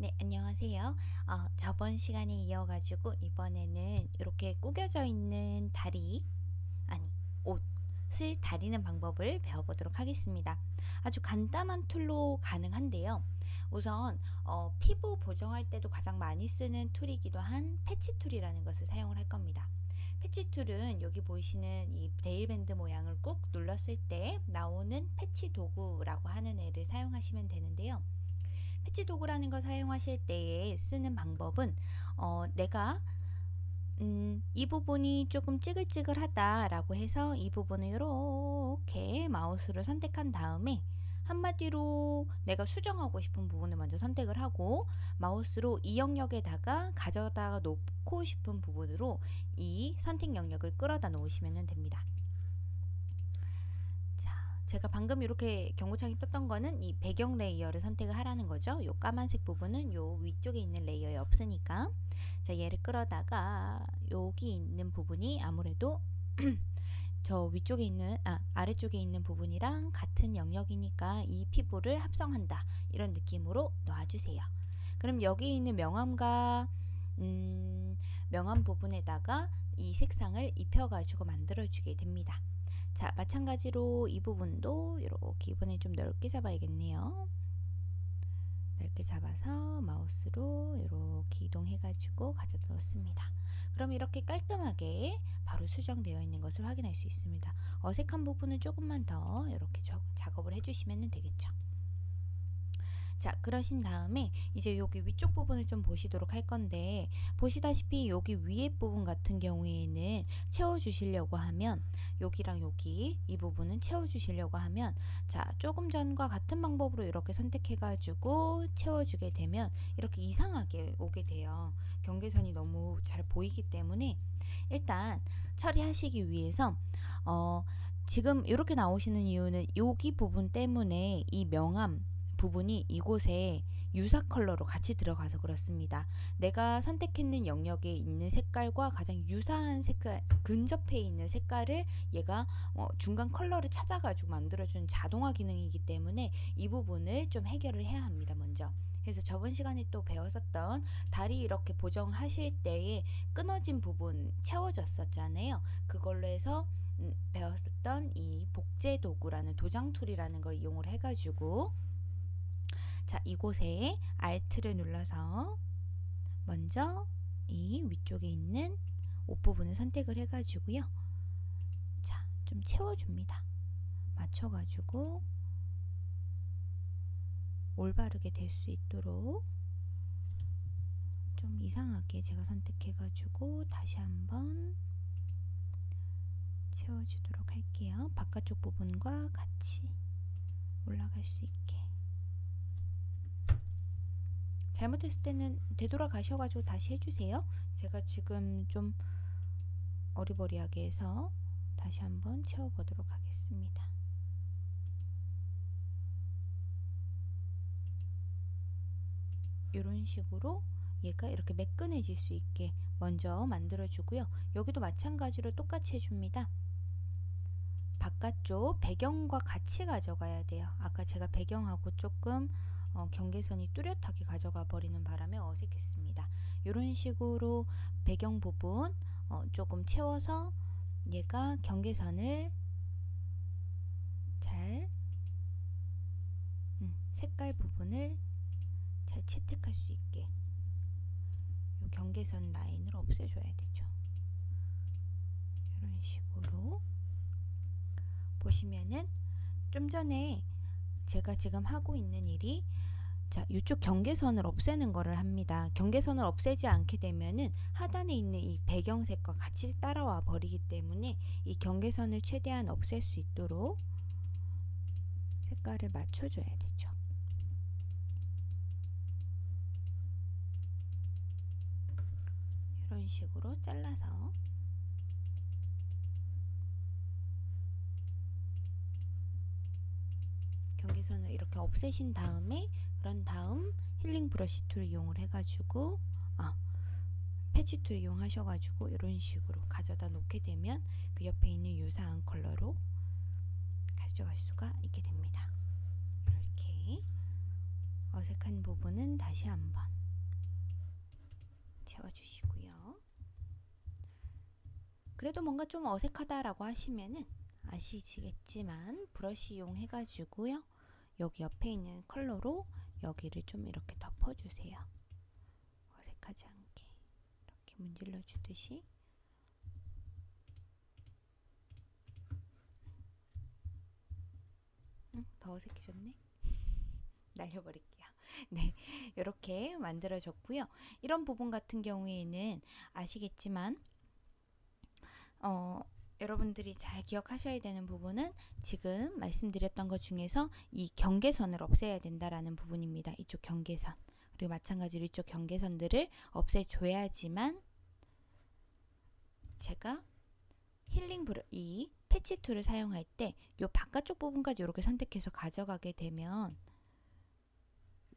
네, 안녕하세요. 어, 저번 시간에 이어가지고 이번에는 이렇게 구겨져 있는 다리, 아니, 옷을 다리는 방법을 배워보도록 하겠습니다. 아주 간단한 tool로 가능한데요. 우선 어, 피부 보정할 때도 가장 많이 쓰는 tool이기도 한 patch tool이라는 것을 사용을 할 겁니다. patch tool은 여기 보이시는 이 대일밴드 모양을 꾹 눌렀을 때 나오는 patch 도구라고 하는 애를 사용하시면 되는데요. 패치 도구라는 걸 사용하실 때에 쓰는 방법은 어, 내가 음, 이 부분이 조금 찌글찌글하다 라고 해서 이 부분을 이렇게 마우스로 선택한 다음에 한마디로 내가 수정하고 싶은 부분을 먼저 선택을 하고 마우스로 이 영역에다가 가져다가 놓고 싶은 부분으로 이 선택 영역을 끌어다 놓으시면 됩니다. 제가 방금 이렇게 경고창이 떴던 거는 이 배경 layer를 선택을 하라는 거죠. 요 까만색 부분은 요 위쪽에 있는 layer에 없으니까 자 얘를 끌어다가 여기 있는 부분이 아무래도 저 위쪽에 있는 아 아래쪽에 있는 부분이랑 같은 영역이니까 이 피부를 합성한다 이런 느낌으로 놔주세요. 그럼 여기 있는 명암과 음, 명암 부분에다가 이 색상을 입혀가지고 만들어주게 됩니다. 자 마찬가지로 이 부분도 이렇게 이번에 좀 넓게 잡아야겠네요. 넓게 잡아서 마우스로 이렇게 이동해 가지고 가져다 놓습니다. 그럼 이렇게 깔끔하게 바로 수정되어 있는 것을 확인할 수 있습니다. 어색한 부분은 조금만 더 이렇게 작업을 해주시면 되겠죠. 자 그러신 다음에 이제 여기 위쪽 부분을 좀 보시도록 할 건데 보시다시피 여기 위에 부분 같은 경우에는 채워 주시려고 하면 여기랑 여기 이 부분은 채워 주시려고 하면 자 조금 전과 같은 방법으로 이렇게 선택해 가지고 채워 주게 되면 이렇게 이상하게 오게 돼요. 경계선이 너무 잘 보이기 때문에 일단 처리하시기 위해서 어 지금 이렇게 나오시는 이유는 여기 부분 때문에 이 명암 부분이 이곳에 유사 컬러로 같이 들어가서 그렇습니다. 내가 선택했는 영역에 있는 색깔과 가장 유사한 색깔, 근접해 있는 색깔을 얘가 어, 중간 컬러를 찾아가지고 만들어주는 자동화 기능이기 때문에 이 부분을 좀 해결을 해야 합니다. 먼저. 그래서 저번 시간에 또 배웠었던 다리 이렇게 보정하실 때에 끊어진 부분 채워졌었잖아요. 그걸로 해서 음, 배웠었던 이 복제 도구라는 도장 tool이라는 걸 이용을 해가지고 자, 이곳에 Alt를 눌러서 먼저 이 위쪽에 있는 옷 부분을 선택을 해가지고요. 자, 좀 채워줍니다. 맞춰가지고 올바르게 될 수 있도록 좀 이상하게 제가 선택해가지고 다시 한번 채워주도록 할게요. 바깥쪽 부분과 같이 올라갈 수 있게 잘못했을 때는 되돌아가셔가지고 다시 해주세요. 제가 지금 좀 어리버리하게 해서 다시 한번 채워보도록 하겠습니다. 이런 식으로 얘가 이렇게 매끈해질 수 있게 먼저 만들어 주고요. 여기도 마찬가지로 똑같이 해줍니다. 바깥쪽 배경과 같이 가져가야 돼요. 아까 제가 배경하고 조금 어, 경계선이 뚜렷하게 가져가 버리는 바람에 어색했습니다. 이런 식으로 배경 부분 어, 조금 채워서 얘가 경계선을 잘 음, 색깔 부분을 잘 채택할 수 있게 이 경계선 라인을 없애줘야 되죠. 이런 식으로 보시면은 좀 전에 제가 지금 하고 있는 일이 자, 이쪽 경계선을 없애는 거를 합니다. 경계선을 없애지 않게 되면은 하단에 있는 이 배경색과 같이 따라와 버리기 때문에 이 경계선을 최대한 없앨 수 있도록 색깔을 맞춰줘야 되죠. 이런 식으로 잘라서 경계선을 이렇게 없애신 다음에 그런 다음 healing brush tool 이용을 해가지고 아, patch tool 이용하셔가지고 이런 식으로 가져다 놓게 되면 그 옆에 있는 유사한 컬러로 가져갈 수가 있게 됩니다. 이렇게 어색한 부분은 다시 한번 채워주시고요. 그래도 뭔가 좀 어색하다라고 하시면은 아시겠지만 브러쉬 이용해가지고요. 여기 옆에 있는 컬러로 여기를 좀 이렇게 덮어주세요. 어색하지 않게 이렇게 문질러 주듯이 응, 더 어색해졌네. 날려버릴게요. 네, 이렇게 만들어졌고요. 이런 부분 같은 경우에는 아시겠지만 어, 여러분들이 잘 기억하셔야 되는 부분은 지금 말씀드렸던 것 중에서 이 경계선을 없애야 된다라는 부분입니다. 이쪽 경계선. 그리고 마찬가지로 이쪽 경계선들을 없애줘야지만 제가 healing brush 이 patch tool을 사용할 때 이 바깥쪽 부분까지 이렇게 선택해서 가져가게 되면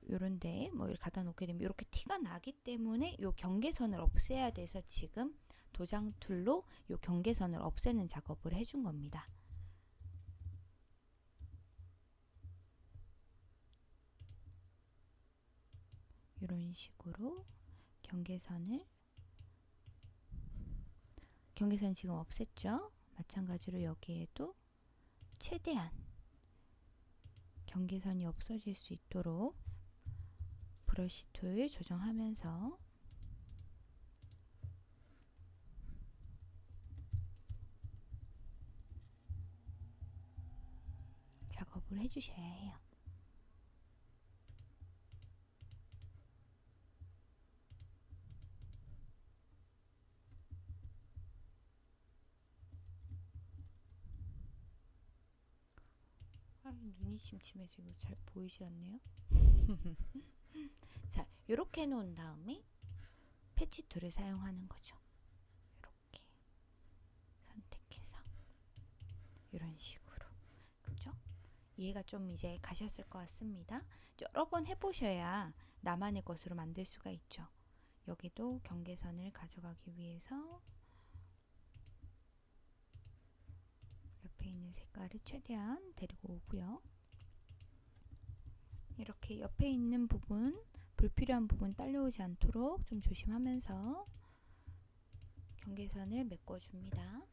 요런데 뭐 이렇게 갖다 놓게 되면 이렇게 티가 나기 때문에 이 경계선을 없애야 돼서 지금 도장 tool로 이 경계선을 없애는 작업을 해준 겁니다. 이런 식으로 경계선을 경계선 지금 없앴죠? 마찬가지로 여기에도 최대한 경계선이 없어질 수 있도록 브러쉬 툴 조정하면서 작업을 해주셔야 해요. 아, 눈이 침침해서 이거 잘 보이지 않네요. 자, 이렇게 놓은 다음에 patch tool을 사용하는 거죠. 이렇게 선택해서 이런 식으로? 이해가 좀 이제 가셨을 것 같습니다. 여러 번 해보셔야 나만의 것으로 만들 수가 있죠. 여기도 경계선을 가져가기 위해서 옆에 있는 색깔을 최대한 데리고 오고요. 이렇게 옆에 있는 부분 불필요한 부분 딸려오지 않도록 좀 조심하면서 경계선을 메꿔줍니다.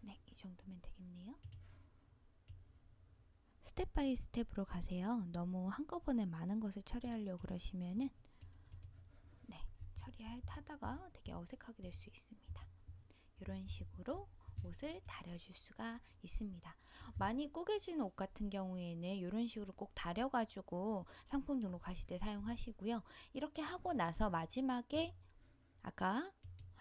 네, 이 정도면 되겠네요. step by step으로 가세요. 너무 한꺼번에 많은 것을 처리하려고 그러시면은 네, 처리할 타다가 되게 어색하게 될 수 있습니다. 이런 식으로 옷을 다려줄 수가 있습니다. 많이 꾸겨진 옷 같은 경우에는 이런 식으로 꼭 다려가지고 상품 등록하실 때 사용하시고요. 이렇게 하고 나서 마지막에 아까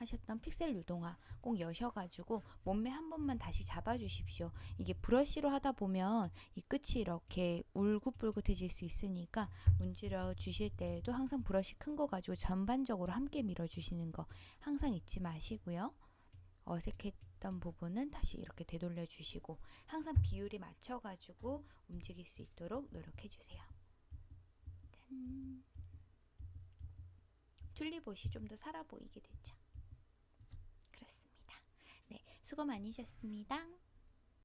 하셨던 픽셀 유동화 꼭 여셔가지고 몸매 한 번만 다시 잡아주십시오. 이게 브러쉬로 하다 보면 이 끝이 이렇게 울긋불긋해질 수 있으니까 문질러 주실 때에도 항상 브러쉬 큰 거 가지고 전반적으로 함께 밀어주시는 거 항상 잊지 마시고요. 어색했던 부분은 다시 이렇게 되돌려 주시고 항상 비율이 맞춰 가지고 움직일 수 있도록 노력해 주세요. 짠. 튤립옷이 좀 더 살아 보이게 됐죠. 수고 많으셨습니다.